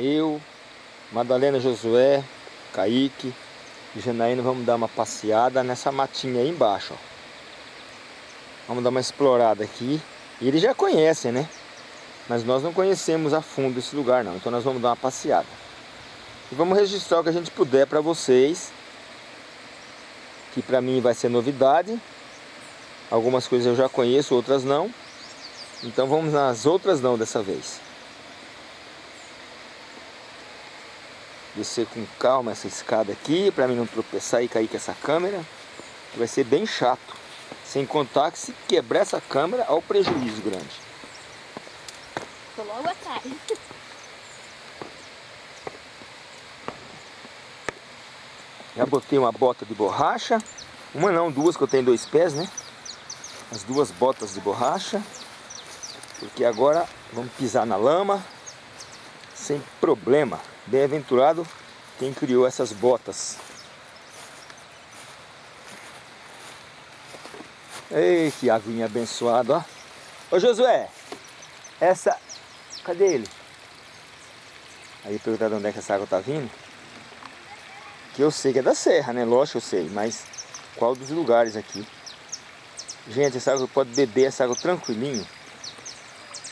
eu, Madalena Josué, Kaique e Janaína vamos dar uma passeada nessa matinha aí embaixo. Ó. Vamos dar uma explorada aqui. E eles já conhecem, né? Mas nós não conhecemos a fundo esse lugar não. Então nós vamos dar uma passeada. E vamos registrar o que a gente puder para vocês. Que para mim vai ser novidade. Algumas coisas eu já conheço, outras não. Então vamos nas outras não dessa vez. Descer com calma essa escada aqui, para mim não tropeçar e cair com essa câmera. Que vai ser bem chato. Sem contar que se quebrar essa câmera, olha o prejuízo grande. Tô logo atrás. Já botei uma bota de borracha. Uma não, duas que eu tenho dois pés, né? As duas botas de borracha. Porque agora vamos pisar na lama sem problema. Bem-aventurado quem criou essas botas. Ei, que avinha abençoado, ó. Ô Josué, essa... Cadê ele? Aí perguntar de onde é que essa água tá vindo. Que eu sei que é da serra, né? Lógico eu sei, mas qual dos lugares aqui? Gente, essa água pode beber essa água tranquilinho.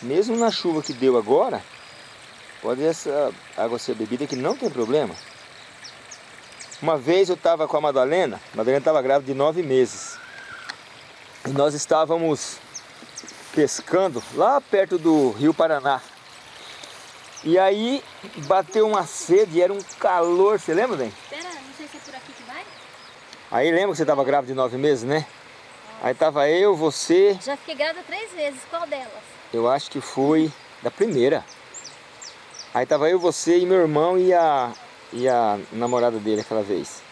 Mesmo na chuva que deu agora, pode essa água ser bebida que não tem problema. Uma vez eu estava com a Madalena, a Madalena estava grávida de nove meses. E nós estávamos pescando lá perto do Rio Paraná. E aí bateu uma sede, era um calor, você lembra, bem? Espera, não sei se é por aqui que vai. Aí lembra que você estava grávida de nove meses, né? Aí tava eu, você... Já fiquei grávida três vezes, qual delas? Eu acho que foi da primeira. Aí tava eu, você e meu irmão e a, e a namorada dele aquela vez.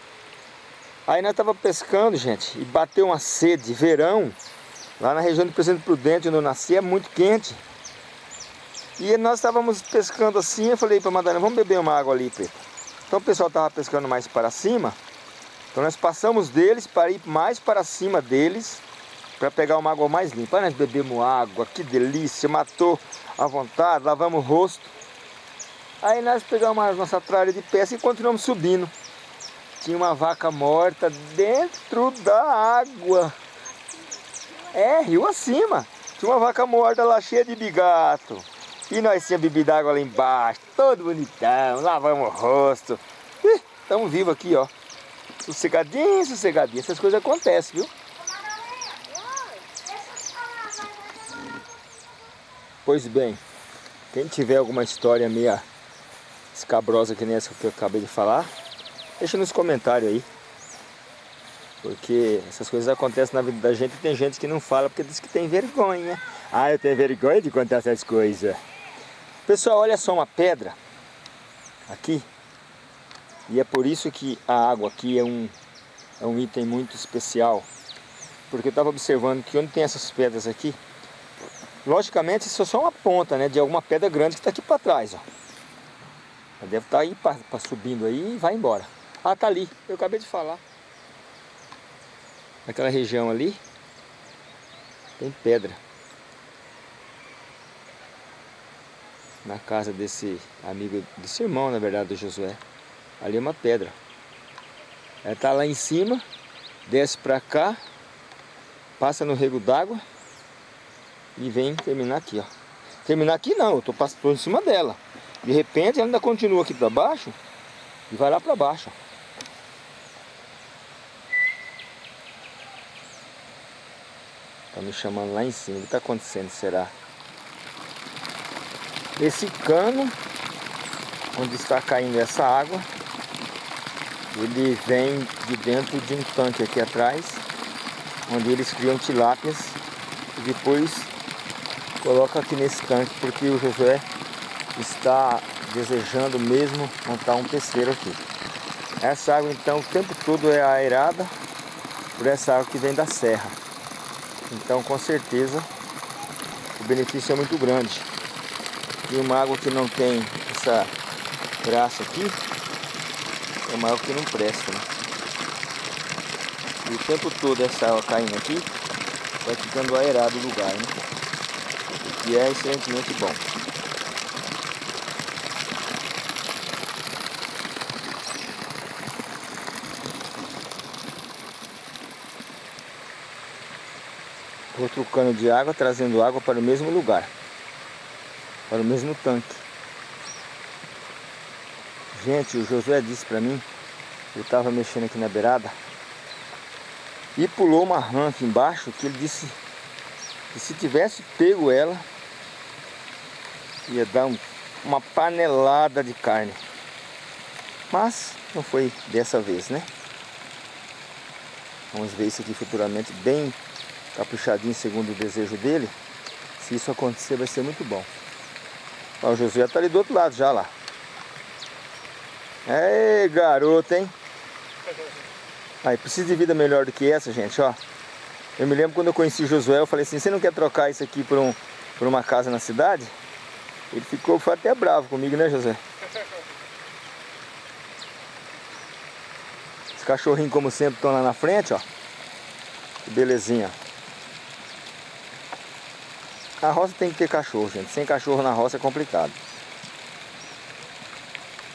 Aí nós tava pescando, gente, e bateu uma sede, verão, lá na região do Presidente Prudente, onde eu nasci, é muito quente. E nós estávamos pescando assim, eu falei para Madalena, vamos beber uma água ali, Preto. Então o pessoal tava pescando mais para cima, então nós passamos deles para ir mais para cima deles, para pegar uma água mais limpa. Aí nós bebemos água, que delícia, matou à vontade, lavamos o rosto. Aí nós pegamos a nossa tralha de pesca e continuamos subindo. Tinha uma vaca morta dentro da água. É, rio acima. Tinha uma vaca morta lá cheia de bigato. E nós tínhamos bebido água lá embaixo, todo bonitão, lavamos o rosto. Estamos vivos aqui, ó. Sossegadinho, sossegadinho. Essas coisas acontecem, viu? Pois bem, quem tiver alguma história meia escabrosa que nem essa que eu acabei de falar, deixa nos comentários aí. Porque essas coisas acontecem na vida da gente e tem gente que não fala porque diz que tem vergonha. Ah, eu tenho vergonha de contar essas coisas. Pessoal, olha só uma pedra aqui. E é por isso que a água aqui é um, é um item muito especial. Porque eu estava observando que onde tem essas pedras aqui, logicamente isso é só uma ponta né, de alguma pedra grande que está aqui para trás. Ó. Deve estar tá aí pra, subindo aí e vai embora. Ah, tá ali, eu acabei de falar. Naquela região ali, tem pedra. Na casa desse amigo, desse irmão, na verdade, do Josué. Ali é uma pedra. Ela tá lá em cima, desce pra cá, passa no rego d'água e vem terminar aqui, ó. Terminar aqui não, eu tô em cima dela. De repente ela ainda continua aqui para baixo e vai lá para baixo. Tá me chamando lá em cima. O que está acontecendo, será? Esse cano, onde está caindo essa água, ele vem de dentro de um tanque aqui atrás, onde eles criam tilápias e depois coloca aqui nesse tanque, porque o Josué está desejando mesmo montar um pesqueiro aqui. Essa água então o tempo todo é aerada por essa água que vem da serra. Então com certeza o benefício é muito grande. E uma água que não tem essa graça aqui é uma água que não presta. Né? E o tempo todo essa água caindo aqui vai ficando aerado o lugar, né? O que é excelentemente bom. Outro cano de água, trazendo água para o mesmo lugar. Para o mesmo tanque. Gente, o Josué disse para mim, eu estava mexendo aqui na beirada, e pulou uma rã aqui embaixo, que ele disse que se tivesse pego ela, ia dar um, uma panelada de carne. Mas não foi dessa vez, né? Vamos ver isso aqui futuramente bem caprichadinho segundo o desejo dele. Se isso acontecer vai ser muito bom. Ó, o Josué está ali do outro lado já lá. É garoto, hein? Aí, precisa de vida melhor do que essa, gente, ó. Eu me lembro quando eu conheci o Josué, eu falei assim, você não quer trocar isso aqui por, um, por uma casa na cidade? Ele ficou, foi até bravo comigo, né, José? Os cachorrinhos, como sempre, estão lá na frente, ó. Que belezinha. A roça tem que ter cachorro, gente. Sem cachorro na roça é complicado.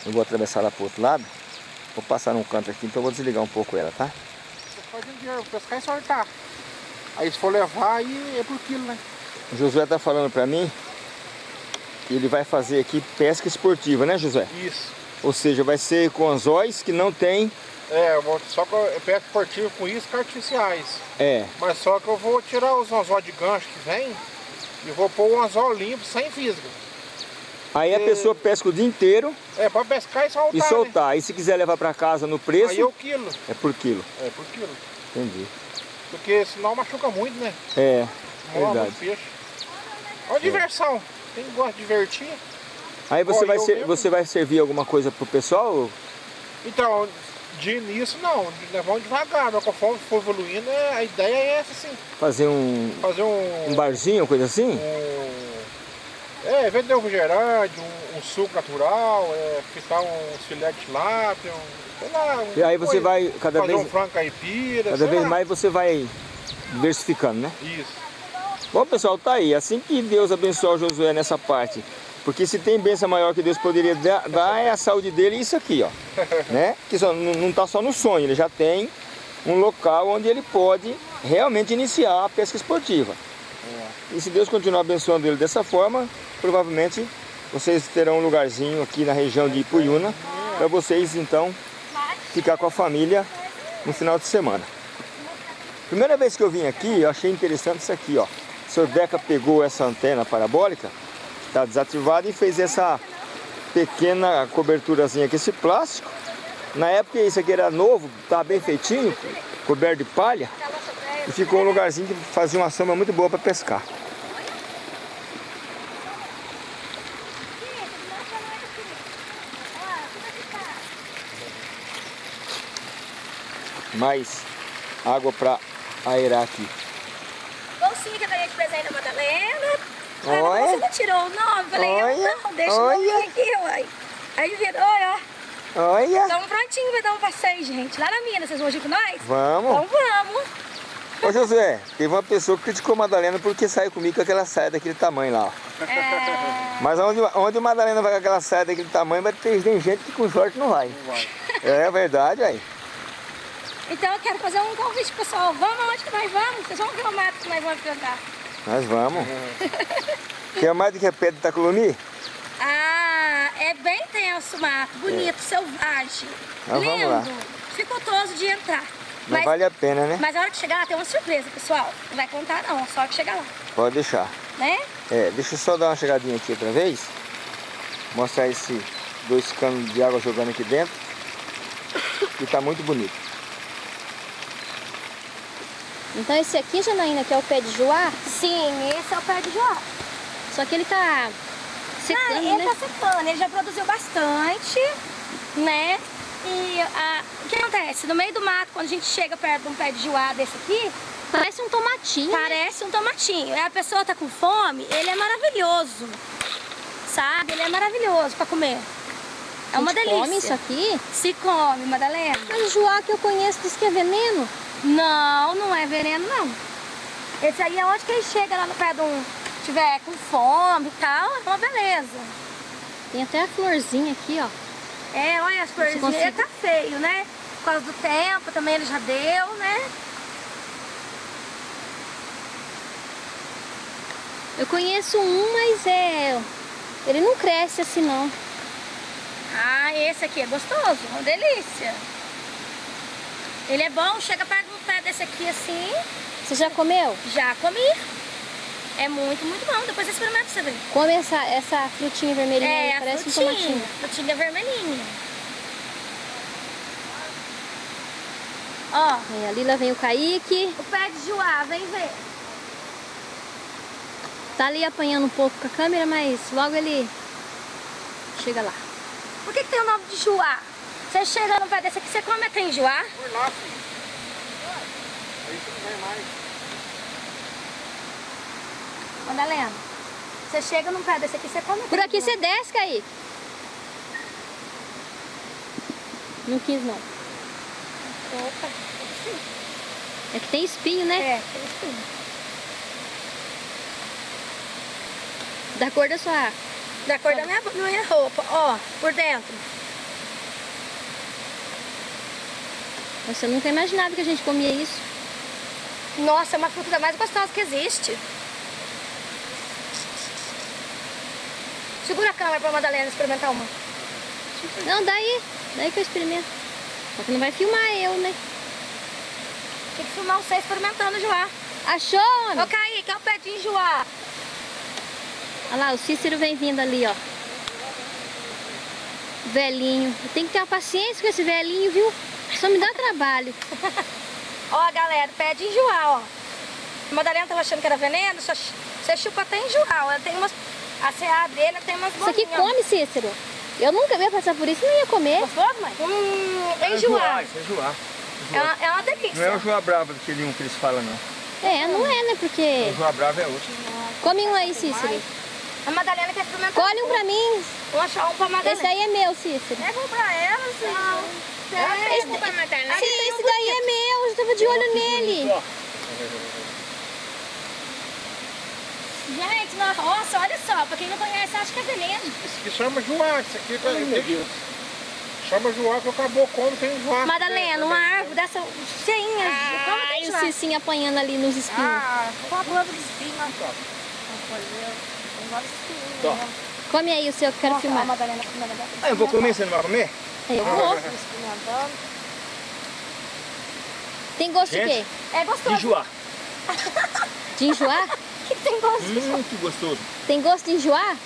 Eu vou atravessar lá pro outro lado. Vou passar num canto aqui, então eu vou desligar um pouco ela, tá? Você pode pescar e soltar. Aí se for levar, aí é por quilo, né? O Josué tá falando pra mim que ele vai fazer aqui pesca esportiva, né Josué? Isso. Ou seja, vai ser com anzóis que não tem... É, vou, só que eu pesca esportiva com iscas artificiais. É. Mas só que eu vou tirar os anzóis de gancho que vem e vou pôr um anzol limpo, sem fisga. Aí a pessoa pesca o dia inteiro. É, para pescar e soltar. E soltar. Né? E se quiser levar para casa no preço. Aí é o quilo. É por quilo. É por quilo. Entendi. Porque senão machuca muito, né? É. Morre muito peixe. Olha a diversão. Quem gosta de divertir. Aí você, vai, ser, você vai servir alguma coisa pro pessoal? Então, de início não, vamos devagar, mas conforme for evoluindo, é, a ideia é essa sim. Fazer um. Fazer um. Um barzinho, coisa assim? Um, é, vender um refrigerante, um, um, suco natural, é, fritar uns filé de lápia, um, sei lá. Um, e aí você coisa, vai cada fazer vez. um frango caipira. Cada vez lá. mais você vai diversificando, né? Isso. Bom pessoal, tá aí. Assim que Deus abençoar o Josué nessa parte. Porque se tem bênção maior que Deus poderia dar, é a saúde dele e isso aqui, ó. né? Que só, não está só no sonho, ele já tem um local onde ele pode realmente iniciar a pesca esportiva. É. E se Deus continuar abençoando ele dessa forma, provavelmente vocês terão um lugarzinho aqui na região de Ipuyuna para vocês então ficar com a família no final de semana. Primeira vez que eu vim aqui, eu achei interessante isso aqui, ó. O senhor Deca pegou essa antena parabólica, está desativada e fez essa pequena coberturazinha aqui, esse plástico. Na época isso aqui era novo, estava bem feitinho, coberto de palha. E ficou um lugarzinho que fazia uma sombra muito boa para pescar. mais água para aerar aqui. Bolsinha que eu ganhei de presente da Madalena. Olha. Você não tirou o nome? Falei, olha, eu não, deixa olha. o nome aqui, uai. Aí virou, ó. Olha. Estamos prontinhos para dar um passeio, gente. Lá na mina, vocês vão ir com nós? Vamos. Então vamos. Ô José, teve uma pessoa que criticou a Madalena porque saiu comigo com aquela saia daquele tamanho lá. Ó. É... Mas onde, onde a Madalena vai com aquela saia daquele tamanho, vai ter gente que com sorte não vai. Não vai. É verdade, aí. Então eu quero fazer um convite pessoal. Vamos aonde que nós vamos? Vocês vão ver o mato que nós vamos enfrentar. Nós vamos. Quer mais do que a pedra de Taculumi? Ah, é bem tenso o mato, bonito, é. selvagem, Mas lindo, vamos lá. dificultoso de entrar. Mas, mas, vale a pena, né? Mas a hora que chegar lá tem uma surpresa, pessoal. Não vai contar não, só que chegar lá. Pode deixar. Né? É, deixa eu só dar uma chegadinha aqui outra vez. Mostrar esse dois canos de água jogando aqui dentro. E tá muito bonito. Então esse aqui, Janaína, que é o pé de joá? Sim, esse é o pé de joá. Só que ele tá secando, ah, ele né? tá secando, ele já produziu bastante, né? E a, o que acontece? No meio do mato, quando a gente chega perto de um pé de joá desse aqui... Parece um tomatinho. Parece um tomatinho. A pessoa tá com fome, ele é maravilhoso. Sabe? Ele é maravilhoso pra comer. É uma delícia. come isso aqui? Se come, Madalena. Mas o joá que eu conheço diz que é veneno. Não, não é veneno não. Esse aí é onde que ele chega lá no pé de um... Tiver com fome e tal, é uma beleza. Tem até a florzinha aqui, ó. É, olha as florzinhas. Ele tá feio, né? Por causa do tempo também ele já deu, né? Eu conheço um, mas é... Ele não cresce assim, não. Ah, esse aqui é gostoso, uma delícia. Ele é bom, chega perto do pé desse aqui assim, Você já comeu? já comi. É muito, muito bom. Depois você experimenta pra você ver. Come essa, essa frutinha vermelhinha aí, É, a parece um frutinha. tomatinho. Frutinha vermelhinha. Ó, É, ali lá vem o Kaique. o pé de joá, vem ver. Tá ali apanhando um pouco com a câmera, mas logo ele chega lá. Por que, que tem o nome de joá? Você chega no pé desse aqui, você come até enjoar? Por lá, filho. Aí você não vem mais. Madalena, você chega num pé desse aqui, você come Por aqui você desce, Kaique. Não quis, não. Opa, É que tem espinho, né? é, tem espinho. Da cor da sua... Da cor da minha, minha roupa, ó, por dentro. Nossa, eu nunca imaginava que a gente comia isso. Nossa, é uma fruta mais gostosa que existe. Segura a câmera pra Madalena experimentar uma. Não, daí. Daí que eu experimento. Só que não vai filmar eu, né? Tem que filmar você experimentando joá. Achou, homem? Ô, Kaique, é o pé de joá. Olha lá, o Cícero vem vindo ali, ó. Velhinho. Tem que ter uma paciência com esse velhinho, viu? Só me dá trabalho. Ó, galera, pé de enjoar, ó. A Madalena tava achando que era veneno, só você chupa até enjoar. Ela tem umas... A CA dele tem umas Isso aqui bolinhas. come, Cícero? Eu nunca ia passar por isso, não ia comer. Gostoso, mãe? Hum, É enjoar. é joá. É uma, é uma delícia. Não é o joá bravo daquele um que eles falam, não. É, não é, né? Porque... O joá bravo é outro. Come um aí, Cícero. A Madalena quer experimentar. Colhe um pra mim. Vou achar um pra Madalena. Esse aí é meu, Cícero. É bom pra ela, sim. Não. Esse, Sim, esse daí é meu. Eu tava de olho nele. Gente, nossa, olha só. Pra quem não conhece, acha que é veneno. Esse aqui chama joá, esse aqui tá... Chama joá que acabou como tem joá. Madalena, uma árvore dessa cheinha. como Ai, tem o joá? Cicinho apanhando ali nos espinhos. Ah, Com a blusa de espinho, ó. Vamos fazer. Tem vários espinhos. Né? Come aí o seu que eu quero filmar. Madalena. Ah, eu vou comer, você não vai comer? Eu vou. Tem gosto de quê? Gente. É gostoso. De joá. De enjoar? O que, que tem gosto? Hum, que gostoso. Tem gosto de enjoar?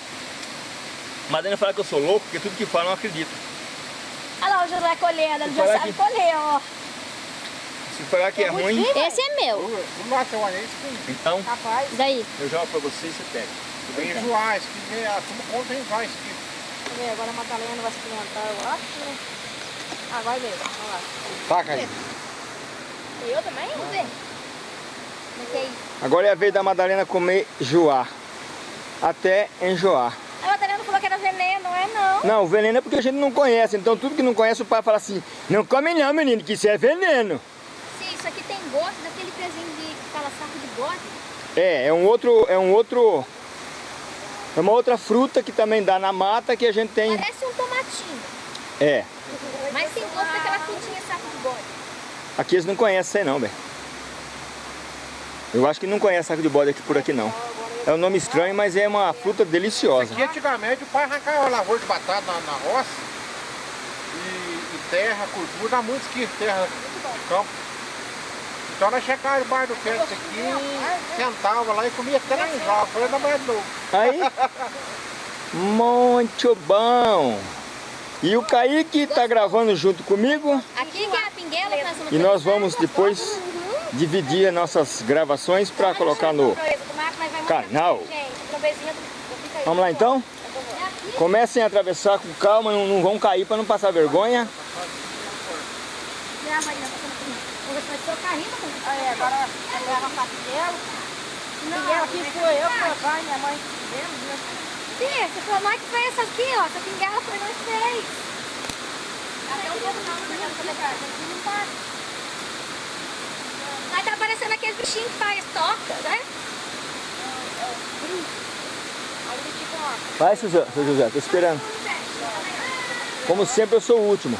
Madalena fala que eu sou louco, porque tudo que fala eu não acredito. Olha lá o José colhendo, ele já sabe aqui. colher, ó. Se falar que é ruim, Esse é meu. Vamos lá, seu anel, esse então Rapaz. Daí. eu jogo pra você e você pega. Tem joá, esse aqui, é, a turma como tem joá, esse aqui. Agora a Madalena vai experimentar, eu acho, né? Ah, vai ver. Vamos lá. Taca aí. E eu também? Vamos ver. Como é que é isso? Agora é a vez da Madalena comer joá. Até enjoar. A Madalena falou que era veneno, não é não. Não, o veneno é porque a gente não conhece. Então tudo que não conhece o pai fala assim, não come não menino, que isso é veneno. Sim, isso aqui tem gosto daquele pezinho de que fala saco de bode. É, é um outro, é um outro, é uma outra fruta que também dá na mata que a gente tem, Parece um tomatinho. é. Mas tem gosto daquela frutinha saco de bode. Aqui eles não conhecem não, velho. Eu acho que não conhece saco de bode aqui por aqui não. É um nome estranho, mas é uma fruta deliciosa. Aqui antigamente o pai arrancava lavoura de batata na, na roça e, e terra, cultura, dá muito que terra de campo. Então nós chegávamos debaixo do desse aqui, sentava lá e comia até na enjoa. Foi ainda mais novo. Aí, muito bom. E o Kaique tá gravando junto comigo Aqui que é a pinguela que nós vamos e nós vamos depois dividir as nossas gravações para colocar no canal. Vamos lá então? Comecem a atravessar com calma, não, não vão cair para não passar vergonha. O mãe. Sim, você falou, que foi essa aqui, ó. Essa pinguela foi nós. Até um pouco não, não tá. Aí tá aparecendo aqueles bichinhos que faz toca, né? Bichinho. Vai, seu José, seu José, tô esperando. Como sempre, eu sou o último.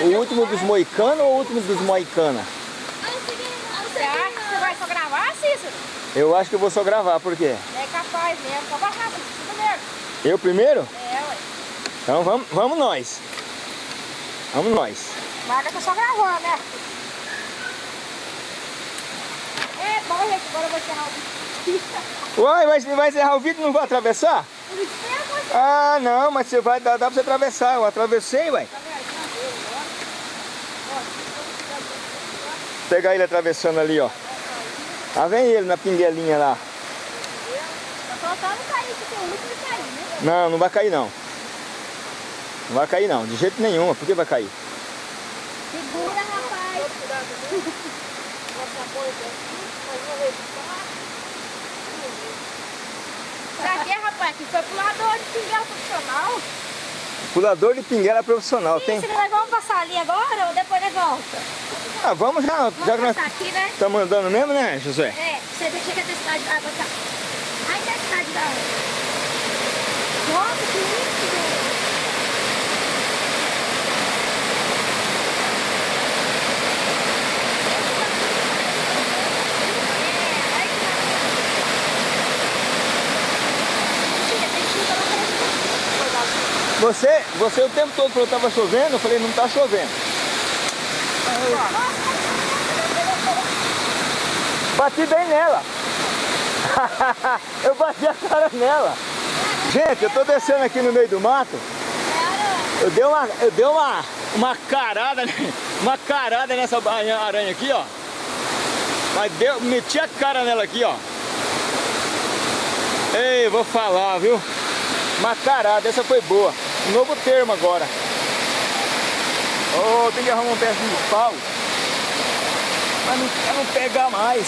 O último dos moicanos ou o último dos moicana? Você acha que você vai só gravar, Cícero? Eu acho que eu vou só gravar, por quê? É capaz mesmo, só vai rápido, primeiro. Eu primeiro? É, ué. Então vamos, vamos nós. Vamos nós. Marca tá só gravando, né? É agora eu vou encerrar o vídeo. Uai, vai, vai encerrar o vídeo e não vai atravessar? Vou Ah, não, mas você vai, dá, dá pra você atravessar. Eu atravessei, uai. Pegar ele atravessando ali, ó. Lá vem ele na pinguelinha lá. Tá né? Não, não vai cair não. Não vai cair não, de jeito nenhum. Por que vai cair? Segura, rapaz. Pra quê, rapaz? Que foi pulador de pinguela profissional. Pulador de pinguela profissional, tem? Isso, nós vamos passar ali agora ou depois nós volta? Ah, vamos já, Vamos já que nós aqui, né? estamos andando mesmo, né, José? É, você deixa que a cidade da água tá. Ai, que a cidade da água. Nossa, que lindo, gente. É, ai, que maravilha. Tem chuva lá pra Você, você o tempo todo falou que estava chovendo, eu falei, não está chovendo. Bati bem nela. eu bati a cara nela. Gente, eu tô descendo aqui no meio do mato. Eu dei uma, eu dei uma, uma carada, uma carada nessa aranha aqui, ó. Mas deu, meti a cara nela aqui, ó. Ei, vou falar, viu? Uma carada, essa foi boa. Novo termo agora. Oh, tem que arrumar um pedaço de pau. Pra não, não pegar mais.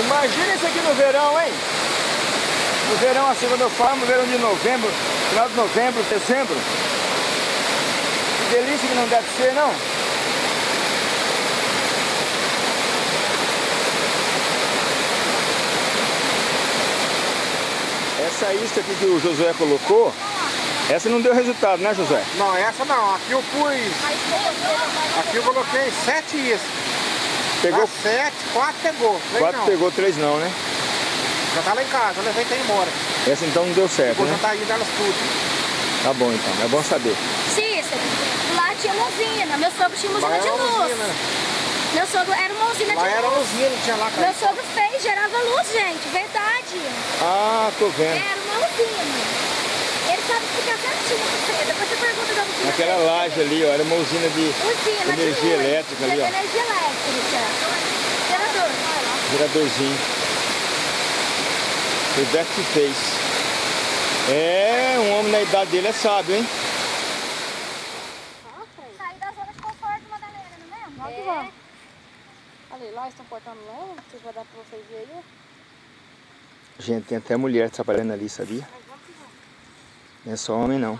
Imagina isso aqui no verão, hein? Quando eu falo, verão de novembro, final de novembro, dezembro. Que delícia que não deve ser, não? Essa isca aqui que o Josué colocou, essa não deu resultado, né, Josué? Não, essa não. Aqui eu pus. Aqui eu coloquei sete iscas. Pegou sete, quatro pegou. Três quatro, não. pegou três não, né? Já tá lá em casa, eu levei até embora. Essa então não deu certo, Vou né? indo elas tudo. Tá bom então, é bom saber. Cícero, lá tinha uma usina. Meu sogro tinha uma Lá usina de era uma luz. usina. Meu sogro era uma usina Lá de era luz. usina, tinha lá, cara. Meu sogro fez, gerava luz, gente. Verdade. Ah, tô vendo. Era uma usina. Ele sabe explicar certinho pra você. Depois você pergunta da usina. Aquela dele. laje ali, ó, era uma usina de Usina de energia luz. elétrica ali, De ó. Energia elétrica. Gerador. Geradorzinho. Foi o Beto que fez. É, um homem na idade dele é sábio, hein? Sair da zona de conforto, Madalena, não é mesmo? Vamos que vamos. Olha lá, estão cortando lama, não sei se vai dar pra vocês verem aí. Gente, tem até mulher trabalhando ali, sabia? Não é só homem, não.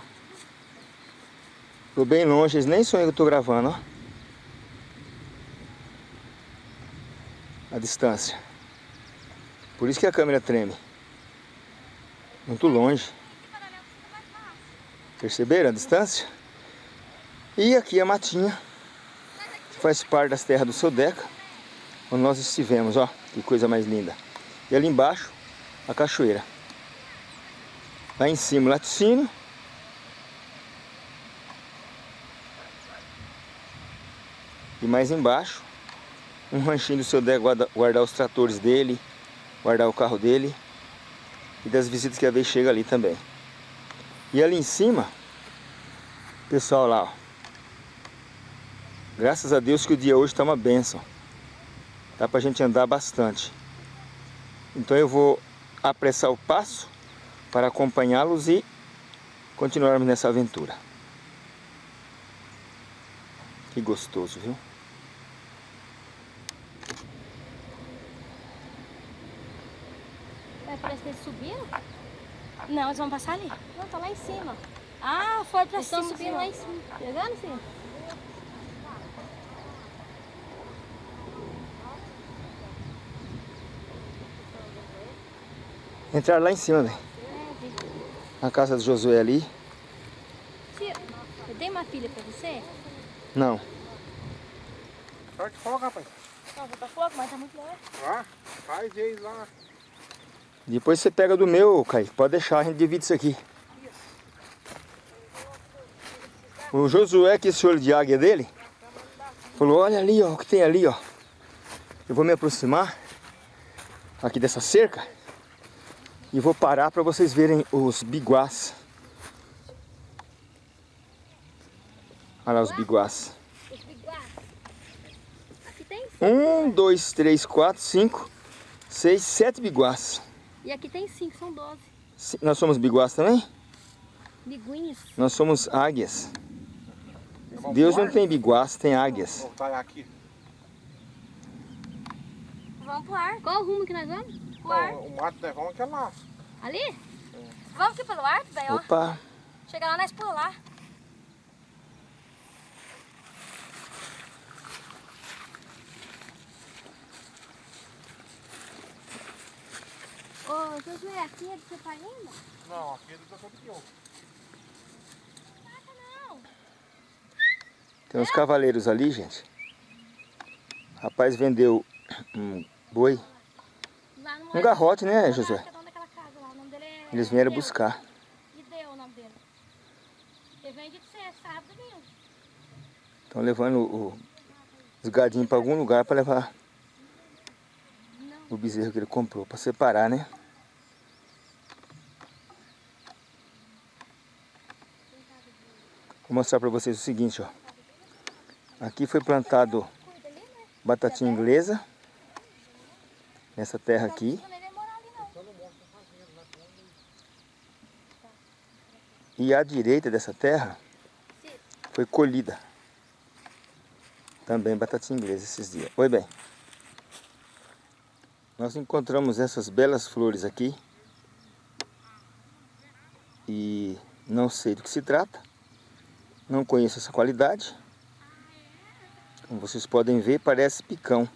Tô bem longe, eles nem sonham que eu tô gravando, ó. A distância. Por isso que a câmera treme. Muito longe. Perceberam a distância? E aqui a matinha, que faz parte das terras do seu Deca, onde nós estivemos, ó. Que coisa mais linda. E ali embaixo, a cachoeira. Lá em cima o laticínio. E mais embaixo, um ranchinho do seu guardar os tratores dele, guardar o carro dele e das visitas que a vez chega ali também. E ali em cima, pessoal lá, ó. Graças a Deus que o dia hoje está uma benção. Dá pra gente andar bastante. Então eu vou apressar o passo para acompanhá-los e continuarmos nessa aventura. Que gostoso, viu? É, parece que eles subiram. Não, eles vão passar ali. Não, tá lá em cima. Ah, foi pra Eles cima. estão subindo lá em cima. Pegando, filho? Entraram lá em cima, velho. É. Na casa do Josué ali. Eu dei uma pilha pra você? Não. De folga, rapaz. Não, vou pra fogo, mas tá muito longe. Lá, faz eles lá. Depois você pega do meu, Kaique. Pode deixar, a gente divide isso aqui. O Josué, que é esse olho de águia dele, falou, olha ali, ó, o que tem ali, ó. Eu vou me aproximar aqui dessa cerca e vou parar para vocês verem os biguás. Olha lá os biguás. Um, dois, três, quatro, cinco, seis, sete biguás. E aqui tem cinco, são doze. Nós somos biguás também? Biguinhos. Nós somos águias. Vamos Deus não tem biguás, tem águias. Voltar aqui. Vamos pro ar. Qual o rumo que nós vamos? Pro ar. O, mato nevão é lá. Ali? Vamos aqui pelo ar, velho, ó. Opa, Chega lá, nós pula Ô, Josué, aqui é do seu pai ainda? Não, aqui é do doutor Pior. tem uns cavaleiros ali, gente. Rapaz vendeu um boi, Lá no um garrote, né, Josué? O dele é... Eles vieram buscar. Ideu o nome dele. Ele vende de você, sábado domingo. Estão levando o- os gadinhos para algum lugar para levar o bezerro que ele comprou, para separar, né? Vou mostrar para vocês o seguinte, ó. Aqui foi plantado batatinha inglesa. Nessa terra aqui. E à direita dessa terra foi colhida. Também batatinha inglesa esses dias. Oi, bem. Nós encontramos essas belas flores aqui. E não sei do que se trata. Não conheço essa qualidade. Como vocês podem ver, parece picão.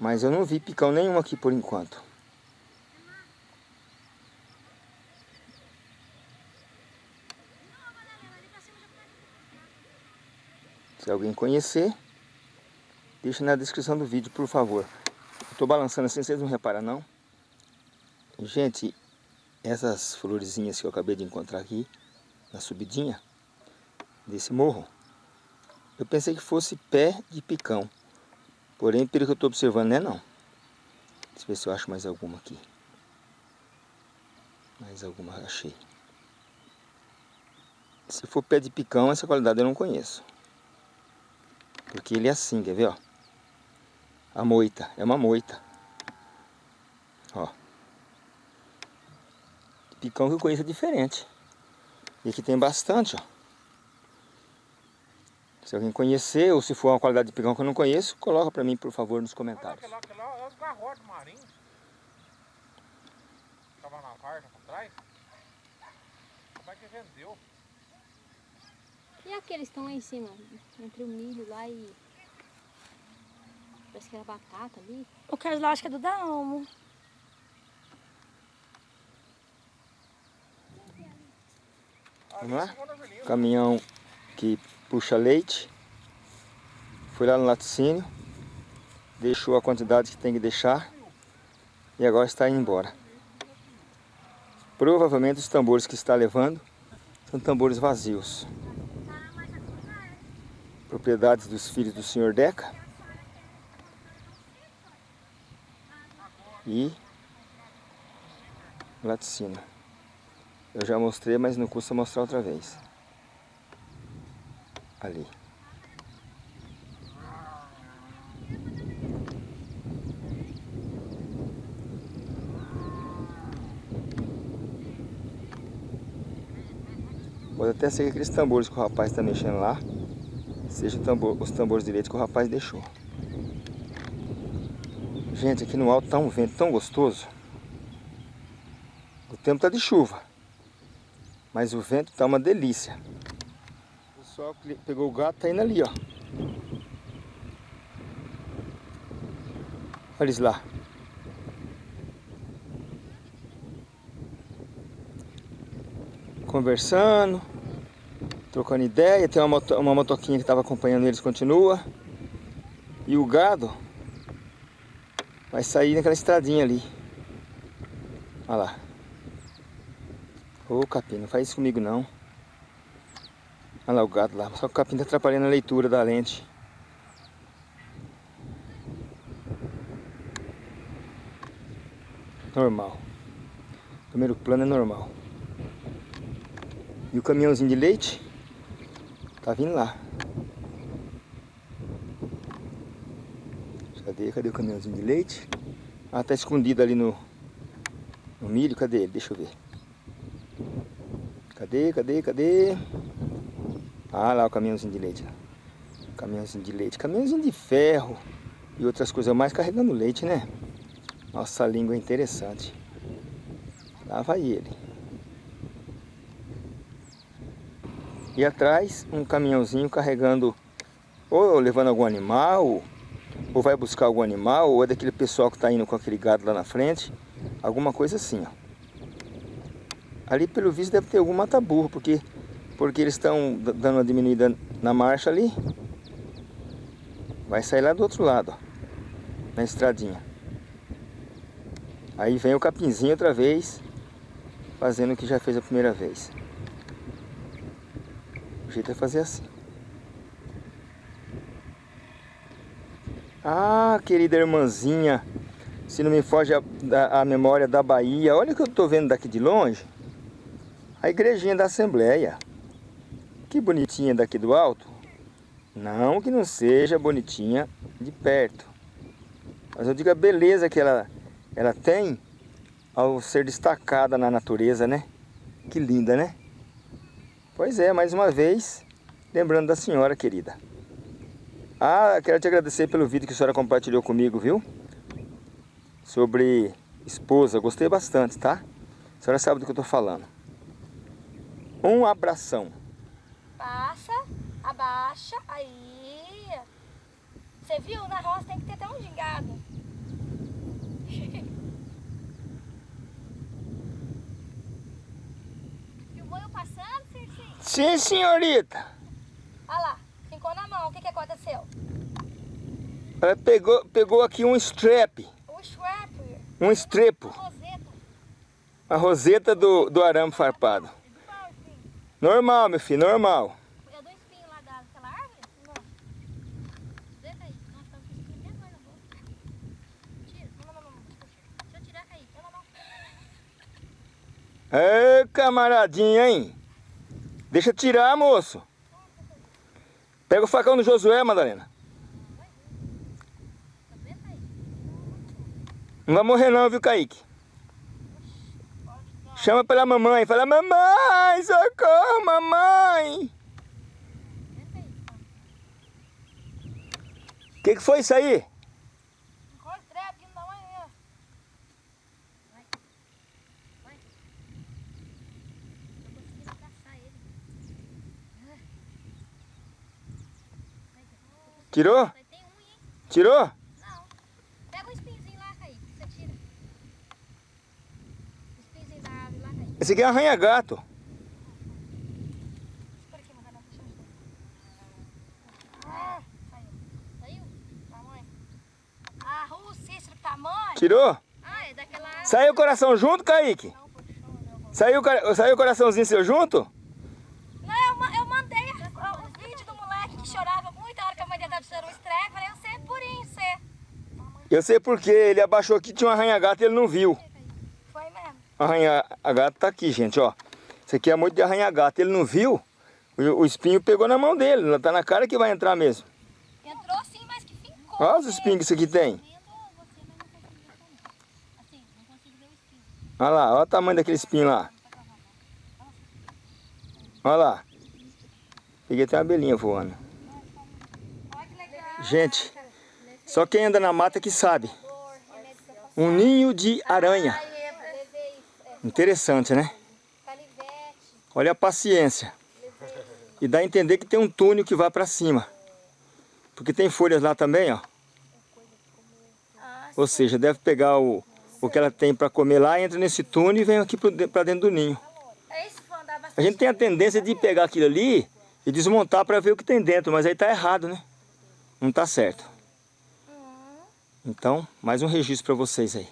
Mas eu não vi picão nenhum aqui por enquanto. Se alguém conhecer, deixa na descrição do vídeo, por favor. Estou balançando assim, vocês não reparam não? Gente, essas florezinhas que eu acabei de encontrar aqui, na subidinha desse morro, eu pensei que fosse pé de picão. Porém, pelo que eu estou observando, não é não. Deixa eu ver se eu acho mais alguma aqui. Mais alguma achei. Se for pé de picão, essa qualidade eu não conheço. Porque ele é assim, quer ver, ó? A moita, é uma moita. Ó. Picão que eu conheço é diferente. E aqui tem bastante, ó. Se alguém conhecer, ou se for uma qualidade de picão que eu não conheço, coloca pra mim, por favor, nos Olha comentários. lá, aquele lá é os garrotes marinhos. Tava na varta pra trás. Como é que vendeu? E aqueles que estão lá em cima? Entre o milho lá e... Parece que era batata ali. O Carlos lá acho que é do Dalmo. Vamos lá? Caminhão que puxa leite. Foi lá no laticínio. Deixou a quantidade que tem que deixar. E agora está indo embora. Provavelmente os tambores que está levando são tambores vazios. Propriedades dos filhos do senhor Deca. E laticínio. Eu já mostrei, mas não custa mostrar outra vez. Ali. Pode até ser que aqueles tambores que o rapaz está mexendo lá Seja tambor, os tambores de leite que o rapaz deixou. Gente, aqui no alto tá um vento tão gostoso. O tempo tá de chuva. Mas o vento tá uma delícia. Pessoal que pegou o gato tá indo ali, ó. Olha eles lá. Conversando. Trocando ideia. Tem uma, moto, uma motoquinha que estava acompanhando eles, continua. E o gado vai sair naquela estradinha ali. Olha lá. Ô capim, não faz isso comigo não. Olha lá o gado lá. Só que o capim tá atrapalhando a leitura da lente. Normal. Primeiro plano é normal. E o caminhãozinho de leite tá vindo lá. Cadê? Cadê o caminhãozinho de leite? Ah, tá escondido ali no, no milho. Cadê ele? Deixa eu ver. Cadê, cadê, cadê? Ah, lá o caminhãozinho de leite. Caminhãozinho de leite. Caminhãozinho de ferro e outras coisas mais carregando leite, né? Nossa, língua é interessante. Lá vai ele. E atrás um caminhãozinho carregando ou levando algum animal, ou vai buscar algum animal, ou é daquele pessoal que está indo com aquele gado lá na frente. Alguma coisa assim, ó. Ali pelo visto deve ter algum mata-burro, porque, porque eles estão dando uma diminuída na marcha ali. Vai sair lá do outro lado, ó, na estradinha. Aí vem o capinzinho outra vez, fazendo o que já fez a primeira vez. O jeito é fazer assim. Ah, querida irmãzinha, se não me foge a, a, a memória da Bahia, olha o que eu estou vendo daqui de longe. A igrejinha da Assembleia. Que bonitinha daqui do alto. Não que não seja bonitinha de perto. Mas eu digo a beleza que ela, ela tem ao ser destacada na natureza, né? Que linda, né? Pois é, mais uma vez, lembrando da senhora querida. Ah, quero te agradecer pelo vídeo que a senhora compartilhou comigo, viu? Sobre esposa, gostei bastante, tá? A senhora sabe do que eu tô falando. Um abração. Passa, abaixa, aí. Você viu? Na roça tem que ter até um gingado. Filmou eu passando, Circinho? Sim, senhorita. Olha lá, ficou na mão. O que, que aconteceu? Ela pegou, pegou aqui um strap, O strap, um estrepo. a roseta. A roseta do, do arame farpado. Normal, meu filho, normal. É do espinho lá da- daquela árvore? Não. Deita aí. Nossa, tá com espinho mesmo aí na boca. Tira. Não, não, não, não. Deixa eu tirar aí. Não, não, não. Ê, camaradinha, hein? Deixa eu tirar, moço. Pega o facão do Josué, Madalena. Não vai morrer não, viu, Kaique? Chama pela mamãe. Fala, mamãe, socorro, mamãe. O que, que foi isso aí? Ficou o strap aqui no tamanho mesmo. Vai. Vai. Tô conseguindo abraçar ele. Tirou? Tem um, hein? Tirou? Não. Pega o espinhozinho lá, Kaique. Você tira. O espinhozinho da árvore lá, Kaique. Esse aqui é um arranha-gato. Por Ah, saiu. Saiu? Tamanho. O Cícero, tamanho. Tirou? Ah, é daquela. Saiu o coração junto, Kaique? Não, vou- Saiu, saiu o coraçãozinho seu junto? Não, eu, eu mandei o vídeo do moleque que chorava muito a hora que a mãe dele estava tirando um estreco. Falei, eu sei purinho, você. Eu sei porque ele abaixou aqui, tinha um arranha-gato e ele não viu. Arranha-gato tá aqui, gente, ó. Isso aqui é muito de arranha-gato. Ele não viu, o, o espinho pegou na mão dele. Tá na cara que vai entrar mesmo. Entrou sim, mas que ficou. Olha os espinhos que isso aqui tem. Olha lá, olha o tamanho daquele espinho lá. Olha lá. Peguei até uma abelhinha voando. Gente, só quem anda na mata que sabe. Um ninho de aranha. Interessante, né? Olha a paciência. E dá a entender que tem um túnel que vai para cima. Porque tem folhas lá também, ó. Ou seja, deve pegar o, o que ela tem para comer lá, entra nesse túnel e vem aqui para dentro do ninho. A gente tem a tendência de pegar aquilo ali e desmontar para ver o que tem dentro, mas aí tá errado, né? Não tá certo. Então, mais um registro para vocês aí.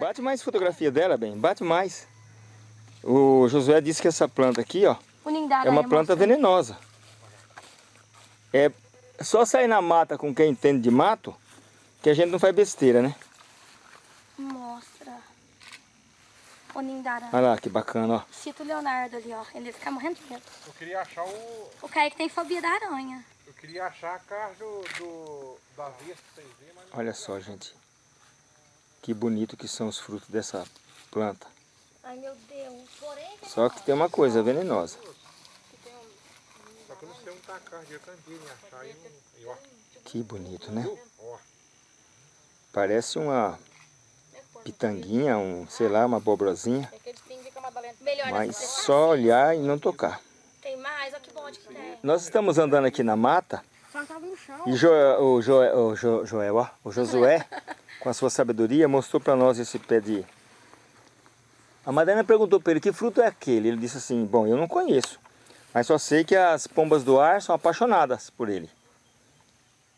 Bate mais fotografia dela, bem. Bate mais. O Josué disse que essa planta aqui, ó, é uma planta venenosa. É só sair na mata com quem entende de mato que a gente não faz besteira, né? Mostra. O ninho da aranha. Olha lá, que bacana, ó. Cita o Leonardo ali, ó. Ele fica morrendo de medo. Eu queria achar o... O Kaique tem fobia da aranha. Eu queria achar a casa do, do, da vista pra vocês verem, mas... Olha só, gente. Que bonito que são os frutos dessa planta. Ai, meu Deus. Porém, Só que tem uma coisa venenosa. Só que eu não sei onde tá a casa, eu tentei me achar e, não- e ó, Que bonito, né? Parece uma pitanguinha, um, sei lá, uma abobrozinha. Melhor Mas só olhar e não tocar. Tem mais, olha que bom que tem. Nós estamos andando aqui na mata Só tava no chão. e Jo- o, Joé, o Jo- Joel, ó, o Josué, com a sua sabedoria, mostrou para nós esse pé de... A Madalena perguntou para ele que fruto é aquele. Ele disse assim, bom, eu não conheço, mas só sei que as pombas do ar são apaixonadas por ele.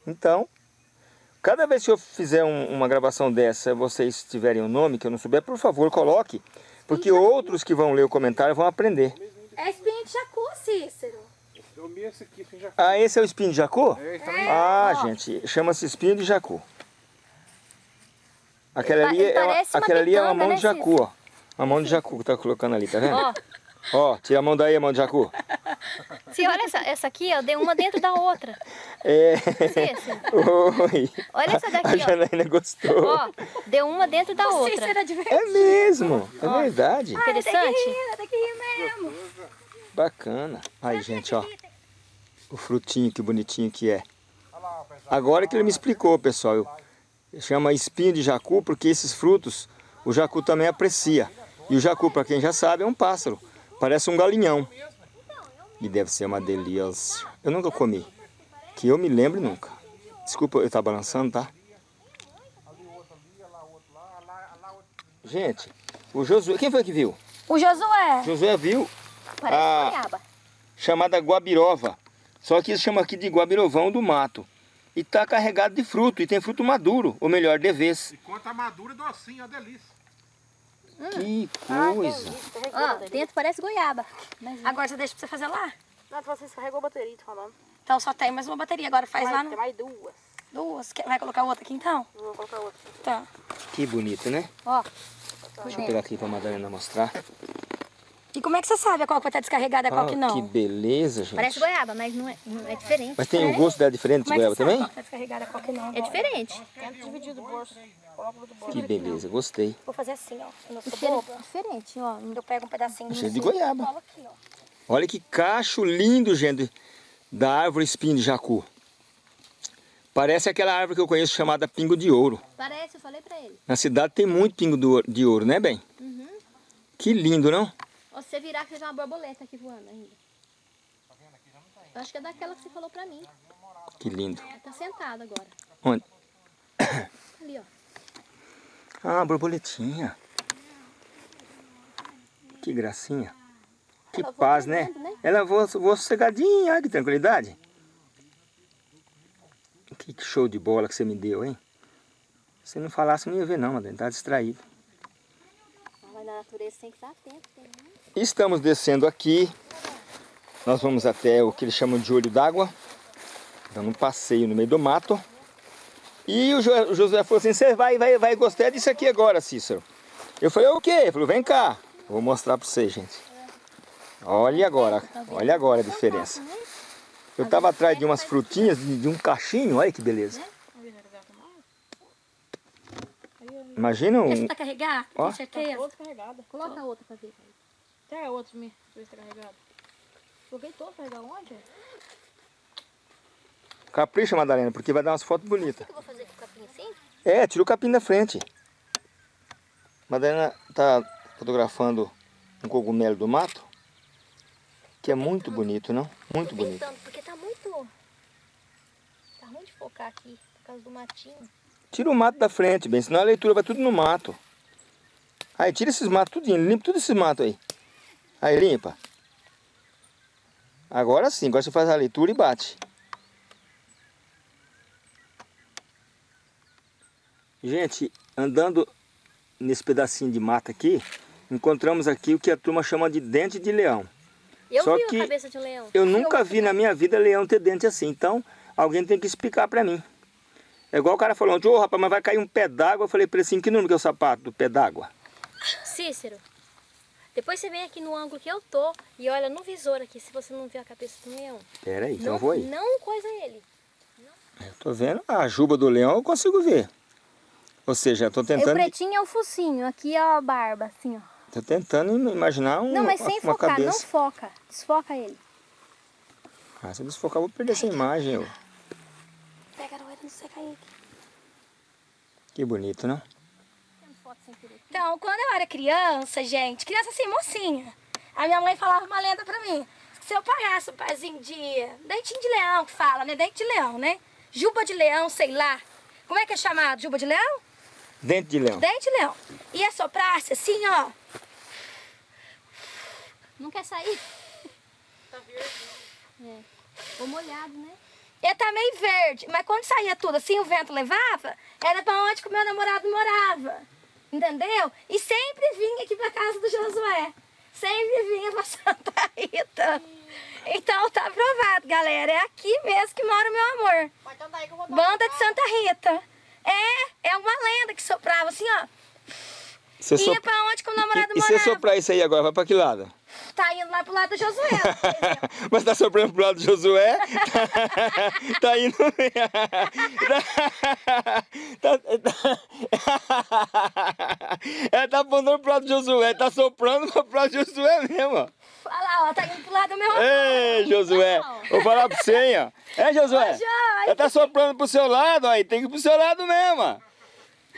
Então, cada vez que eu fizer um- uma gravação dessa, vocês tiverem um nome que eu não souber, por favor, coloque. Porque outros que vão ler o comentário vão aprender. É espinho de jacu, Cícero. Eu vi esse aqui, assim, já... Ah, esse é o espinho de jacu? É. Ah, gente, chama-se espinho de jacu. Aquela ali, ele é uma, aquela ali é uma mão né, de jacu, ó. Uma mão de jacu que tá colocando ali, tá vendo? Ó, Ó, tira a mão daí, a mão de jacu. se olha essa, essa aqui, ó, deu uma dentro da outra. É. Cícero, Oi. olha essa A daqui, ó. Janaína gostou. Ó, deu uma dentro da outra. Cícero é de verdade. É mesmo, é verdade. Interessante? Tem que rir mesmo. Bacana. Aí, gente, ó. O frutinho, que bonitinho que é. Agora que ele me explicou, pessoal. Eu, chama espinho de jacu porque esses frutos o jacu também aprecia. E o jacu, para quem já sabe, é um pássaro. Parece um galinhão. E deve ser uma delícia. Eu nunca comi. Que eu me lembre nunca. Desculpa eu estar balançando, tá? Gente, o Josué... Quem foi que viu? O Josué. Josué viu Parece Ah. goiaba. chamada guabirova. Só que eles chamam aqui de guabirovão do mato. E está carregado de fruto, e tem fruto maduro, ou melhor, de vez. Enquanto a madura, docinho, é delícia. Que coisa! Ó, dentro parece goiaba. Mas Agora você deixa pra você fazer lá? Não, você descarregou a bateria, tô falando. Então só tem mais uma bateria. Agora faz lá Mas no... tem mais duas. duas. Quer- Vai colocar outra aqui então? Vou colocar outra. Tá. Que bonito, né? Ó, Deixa eu pegar aqui para a Madalena mostrar. E como é que você sabe qual que vai estar descarregada e qual Ah, que não? que beleza, gente. parece goiaba, mas não é, não é diferente. Mas tem o gosto dela diferente de Como é goiaba também? qual que tá descarregada e qual que não? É diferente. Tenta dividir do bolso. Que beleza, gostei. Vou fazer assim, ó. Eu não sou Diferente, boba. diferente, ó. Eu pego um pedacinho Cheio de goiaba. aqui, ó. Olha que cacho lindo, gente, da árvore espinho de jacu. Parece aquela árvore que eu conheço chamada pingo de ouro. Parece, eu falei pra ele. Na cidade tem muito pingo de ouro, né, bem? Uhum. Que lindo, não? Você virar, que seja uma borboleta aqui voando ainda. Eu acho que é daquela que você falou pra mim. Que lindo. Ela tá sentada agora. Onde? Ali, ó. Ah, borboletinha. Que gracinha. Que Ela paz, né? né? Ela voa, voa sossegadinha, olha que tranquilidade. Que show de bola que você me deu, hein? Se não falasse, eu não ia ver não, Madalena. Tá distraído. Mas na natureza tem que estar atento. Tem... Estamos descendo aqui. Nós vamos até o que eles chamam de olho d'água. Dando um passeio no meio do mato. E o Jo- o José falou assim, você vai, vai, vai gostar disso aqui agora, Cícero. Eu falei, o quê? Ele falou, vem cá. Vou mostrar para vocês, gente. Olha agora, olha agora a diferença. Eu estava atrás de umas frutinhas, de, um cachinho, olha que beleza. Imagina um... Esse tá carregar? Ó. Outra carregada. Coloca a outra pra ver. Até a outra, me. Carregada. Coloquei toda, carregar onde? Capricha, Madalena, porque vai dar umas fotos bonitas. O que eu vou fazer com o capim assim? É, tira o capim da frente. Madalena tá fotografando um cogumelo do mato. Que é muito bonito, não? Muito bonito. tentando, porque tá muito... Tá ruim de focar aqui, por causa do matinho. Tira o mato da frente, bem, senão a leitura vai tudo no mato. Aí, tira esses matos tudinho, limpa tudo esses matos aí. Aí, limpa. Agora sim, agora você faz a leitura e bate. Gente, andando nesse pedacinho de mata aqui, encontramos aqui o que a turma chama de dente de leão. Eu Só vi que a cabeça de um leão. Eu nunca vi na minha vida leão ter dente assim, então alguém tem que explicar pra mim. É igual o cara falou ô rapaz, mas vai cair um pé d'água. Eu falei pra ele assim, que número que é o sapato do pé d'água? Cícero, depois você vem aqui no ângulo que eu tô e olha no visor aqui, se você não viu a cabeça do leão. Pera aí, então não, eu vou aí. não coisa ele. Eu tô vendo a juba do leão, eu consigo ver. Ou seja, eu tô O tentando, pretinho é o focinho, aqui é a barba, assim, ó. tô tentando imaginar um, Não, mas sem uma focar, não cabeça. foca. Desfoca ele. Ah, se eu desfocar, eu vou perder essa imagem. ó. Pega a não sei cair aqui. Que bonito, não? Então, quando eu era criança, gente, criança assim, mocinha, a minha mãe falava uma lenda pra mim. Se eu pagasse um pezinho de dentinho de leão, que fala, né? Dente de leão, né? Juba de leão, sei lá. Como é que é chamado? Juba de leão? Dente de leão. Dente de leão. E assoprasse assim, ó. Não quer sair? Tá verde. É. Ou molhado, né? Ele tá meio verde, mas quando saía tudo assim, o vento levava, era pra onde que o meu namorado morava. Entendeu? E sempre vinha aqui pra casa do Josué. Sempre vinha pra Santa Rita. Então tá aprovado, galera. É aqui mesmo que mora o meu amor. Banda de Santa Rita. É, é uma lenda que soprava assim, ó. Você Ia sopra... pra onde que o E, namorado e se morava. soprar isso aí agora, vai pra que lado? Tá indo lá pro lado do Josué. Mas tá soprando pro lado do Josué? tá indo. tá, tá... Ela tá apontando pro lado do Josué, tá soprando pro lado do Josué mesmo, ó. Olha lá, ó, tá indo pro lado do meu. Ei, Josué, vou falar pra você, hein, ó. É, Josué? Ô, Ela tá soprando pro seu lado, aí tem que ir pro seu lado mesmo, ó.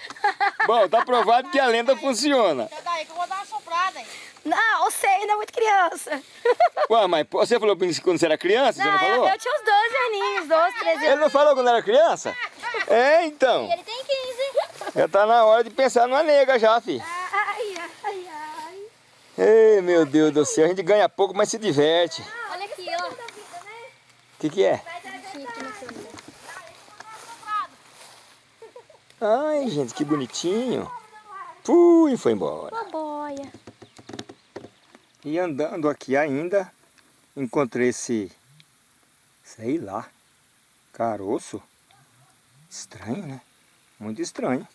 Bom, tá provado que a lenda funciona. Que eu vou dar uma soprada, hein? Não, você ainda é muito criança. Ué, mas você falou pra mim quando você era criança, você não Não, eu, falou? eu tinha uns 12 aninhos, 12, 13 Ele anos. não falou quando era criança? É, então. Ele tem 15. Já tá na hora de pensar numa nega já, fi. Ai, ai, ai. Ei, meu Deus do céu, a gente ganha pouco, mas se diverte. Olha aqui, ó. O que que é? Sim, aqui na câmera. Ai, gente, que bonitinho. Fui, foi embora. Uma boia. E andando aqui ainda, encontrei esse, sei lá, caroço. Estranho, né? Muito estranho.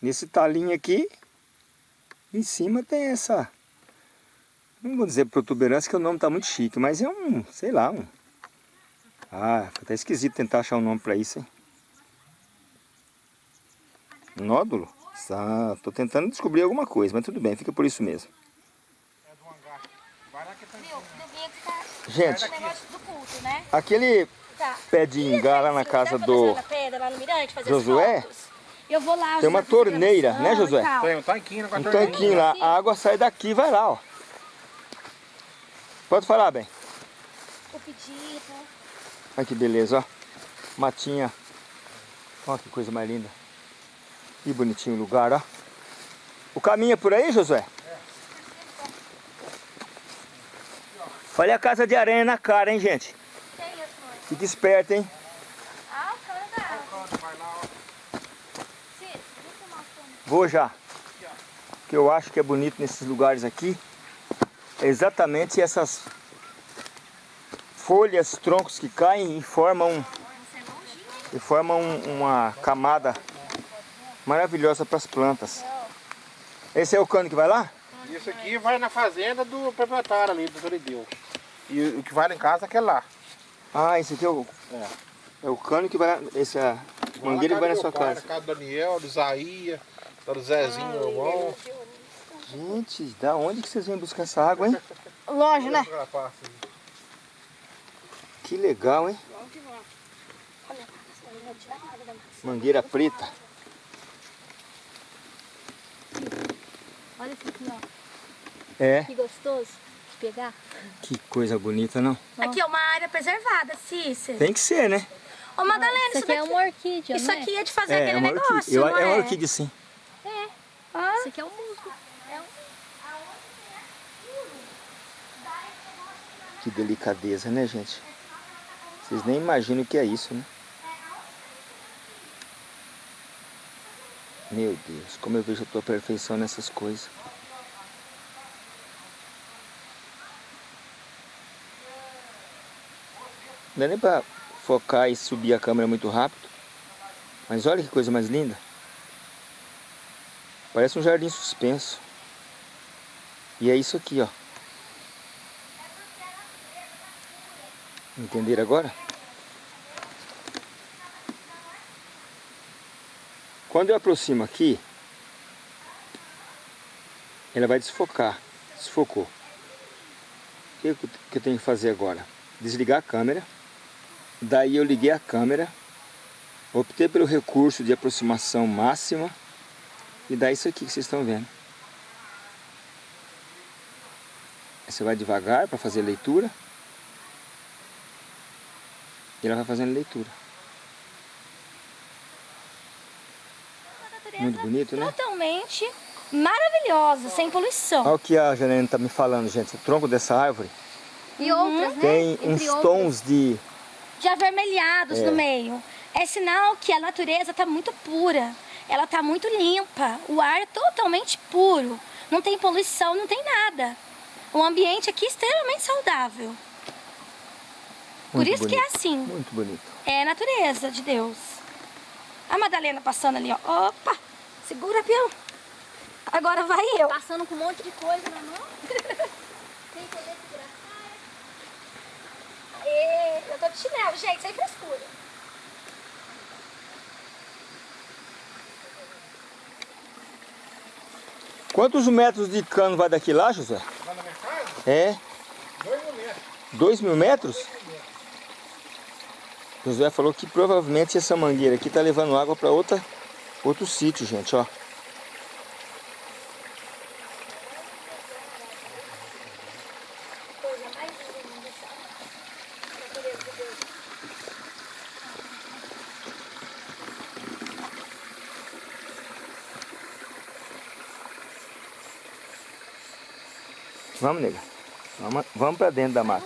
Nesse talinho aqui, em cima tem essa, não vou dizer protuberância que o nome tá muito chique, mas é um, sei lá, um... Ah, fica até esquisito tentar achar um nome pra isso, hein? Nódulo? Ah, tô tentando descobrir alguma coisa, mas tudo bem, fica por isso mesmo. É do hangar. Tá Gente, esse negócio do culto, né? aquele pé de ingá lá na casa do Josué? Eu vou lá. Tem uma torneira, né, Josué? Tem um tanquinho, com a um tanquinho lá, a água sai daqui e vai lá, ó. Pode falar, bem. O pedido. Olha que beleza, ó. Matinha. Olha que coisa mais linda. Que bonitinho o lugar, ó. O caminho é por aí, Josué? Olha a casa de aranha na cara, hein, gente? Fique esperto, hein? Vou já. O que eu acho que é bonito nesses lugares aqui é exatamente essas folhas, troncos que caem e formam, e formam uma camada maravilhosa para as plantas. Esse é o cano que vai lá? Isso aqui vai na fazenda do proprietário ali, do Torideu. E o que vai lá em casa é aquele lá. Ah, esse aqui é o, É. é o cano que vai lá, esse é a mangueira que vai na sua pai, casa. Na casa do Daniel, do Isaías, do Zezinho, meu irmão. Gente, da onde que vocês vêm buscar essa água, hein? Longe, né? Que legal, hein? Mangueira preta. Olha esse aqui, ó. É, Que gostoso de pegar. que coisa bonita, não? Aqui é uma área preservada, Cícero. Tem que ser, né? Ô, Madalena, Isso isso, aqui é uma orquídea, Isso não é? aqui é de fazer É, é aquele uma negócio, orquídea. Eu- não é é? uma orquídea, sim. Ah, Isso aqui é um musgo. Que delicadeza, né, gente? Vocês nem imaginam o que é isso, né? Meu Deus, como eu vejo a tua perfeição nessas coisas. Não dá nem pra focar e subir a câmera muito rápido. Mas olha que coisa mais linda. Parece um jardim suspenso. E é isso aqui, ó. Entenderam agora? Quando eu aproximo aqui, ela vai desfocar. Desfocou. O que eu- tenho que fazer agora? Desligar a câmera. Daí eu liguei a câmera. Optei pelo recurso de aproximação máxima. E dá isso aqui que vocês estão vendo. Você vai devagar para fazer leitura. E ela vai fazendo leitura. Muito bonito, né? totalmente maravilhosa, sem poluição. Olha o que a Janine está me falando, gente. O tronco dessa árvore E outras, né? tem Entre uns outras. tons de... de avermelhados É. no meio. É sinal que a natureza está muito pura. Ela está muito limpa. O ar é totalmente puro. Não tem poluição, não tem nada. O ambiente aqui é extremamente saudável. Por Muito isso que é bonito. assim. Muito bonito. É natureza de Deus. A Madalena passando ali, ó. Opa! Segura, peão. Agora vai eu. Passando com um monte de coisa na mão. Sem poder segurar. Aê, eu tô de chinelo, gente, sem frescura. Quantos metros de cano vai daqui lá, José? Lá na minha casa, É, dois mil metros. dois mil metros? José falou que provavelmente essa mangueira aqui tá levando água para outra outro sítio, gente, ó. Vamos, nega. Vamos, vamos para dentro da mata.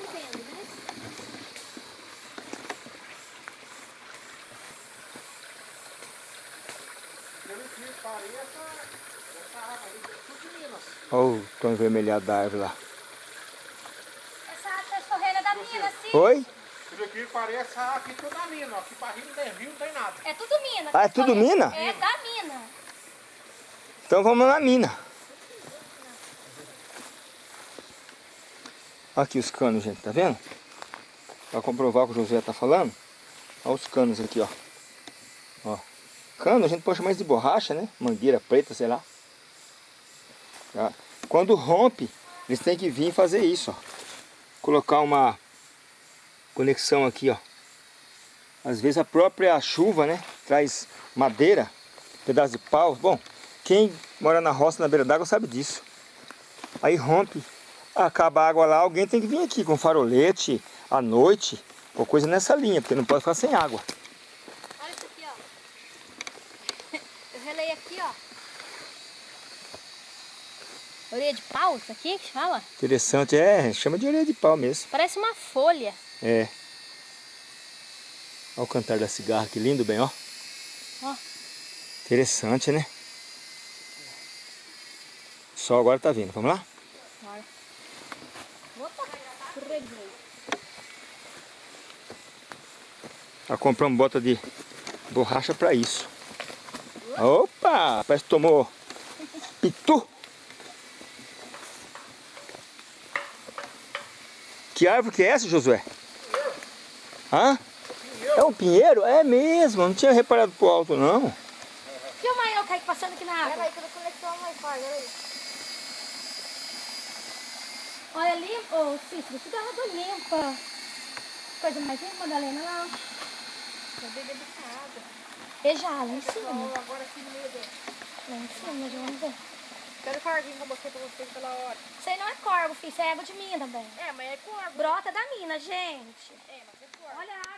Pelo que pareça, essa árvore aí é tudo de Minas. Olha o tom envermelhado da árvore lá. Essa água tá escorrendo da mina, sim. Oi? Pelo que parece, aqui tudo da mina. Aqui pra rio não tem rio, não tem nada. É tudo mina. Ah, é tudo mina? É da mina. Então vamos na mina. Aqui os canos, gente, tá vendo? Pra comprovar o que o José tá falando. Olha os canos aqui, ó. Ó. Cano a gente pode chamar isso de borracha, né? Mangueira preta, sei lá. Tá? Quando rompe, eles têm que vir fazer isso, ó. Colocar uma conexão aqui, ó. Às vezes a própria chuva, né? Traz madeira, pedaço de pau. Bom, quem mora na roça, na beira d'água, sabe disso. Aí rompe, acaba a água lá, alguém tem que vir aqui com farolete à noite, ou coisa nessa linha, porque não pode ficar sem água. Olha isso aqui, ó. Eu relei aqui, ó. Orelha de pau, isso aqui que fala? Interessante, é, chama de orelha de pau mesmo. Parece uma folha. É. Olha o cantar da cigarra, que lindo, bem, ó. Ó. Interessante, né? O sol agora tá vindo, vamos lá? Bora. Opa, escorreguei. Nós compramos bota de borracha para isso. Opa! Parece que tomou pitu. Que árvore que é essa, Josué? Hã? É um pinheiro? É mesmo, não tinha reparado pro alto não. Filma eu, Kaique, passando aqui na água. Peraí que eu mais forte, peraí. Olha ali, ô Cícero, tudo água limpa. Coisa mais limpa, Madalena, lá. Tô bebendo essa água. Veja lá em cima. Agora aqui no meio dele. Lá em cima, já vamos ver. Quero carguinho com você pra vocês pela hora. Isso aí não é corvo, filho. Isso é água de mina também. É, mas é corvo. Brota da mina, gente. É, mas é corvo. Olha